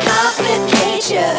complicated.